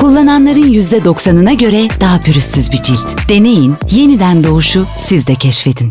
Kullananların %90'ına göre daha pürüzsüz bir cilt. Deneyin, yeniden doğuşu siz de keşfedin.